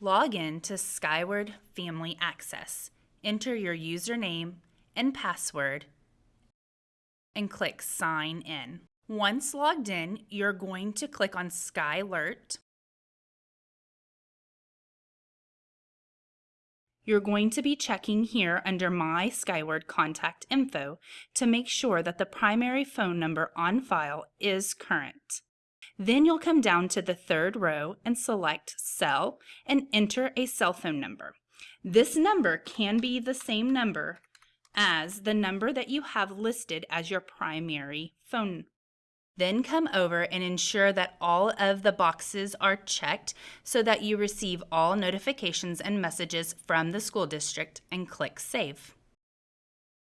log in to Skyward Family Access. Enter your username and password and click Sign In. Once logged in, you're going to click on Skylert. You're going to be checking here under My Skyward Contact Info to make sure that the primary phone number on file is current. Then you'll come down to the third row and select Cell and enter a cell phone number. This number can be the same number as the number that you have listed as your primary phone. Then come over and ensure that all of the boxes are checked so that you receive all notifications and messages from the school district and click Save.